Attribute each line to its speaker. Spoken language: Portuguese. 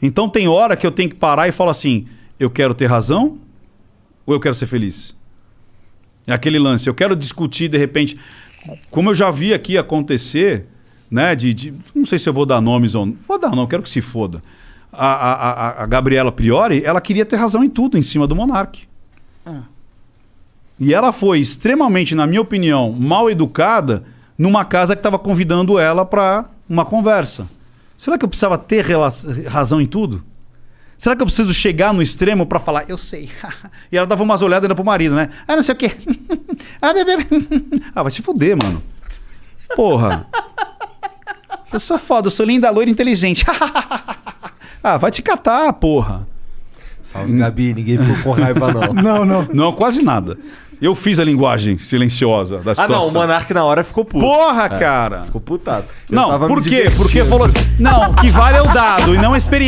Speaker 1: Então tem hora que eu tenho que parar e falar assim: eu quero ter razão ou eu quero ser feliz? É aquele lance. Eu quero discutir, de repente, como eu já vi aqui acontecer, né? De, de- não sei se eu vou dar nomes ou não. Vou dar, não, quero que se foda. A, a, a- a Gabriela Priori, ela queria ter razão em tudo em cima do Monark. E ela foi extremamente, na minha opinião, mal educada numa casa que estava convidando ela para uma conversa. Será que eu precisava ter razão em tudo? Será que eu preciso chegar no extremo para falar, eu sei? e ela dava umas olhadas ainda pro marido, né? Ah, não sei o quê. ah, bebê. ah, vai se fuder, mano. Porra. Eu sou foda, eu sou linda, loira, inteligente. ah, vai te catar, porra.
Speaker 2: Salve, Gabi. Ninguém ficou com raiva, não.
Speaker 3: Não, não.
Speaker 1: Não, quase nada. Eu fiz a linguagem silenciosa da
Speaker 2: Ah,
Speaker 1: situação.
Speaker 2: não. O Monark na hora ficou puto.
Speaker 1: Porra, cara.
Speaker 2: Ficou putado. Eu
Speaker 1: Não,
Speaker 2: tava
Speaker 1: por quê? Porque falou. Não, o que vale é o dado e não a experiência.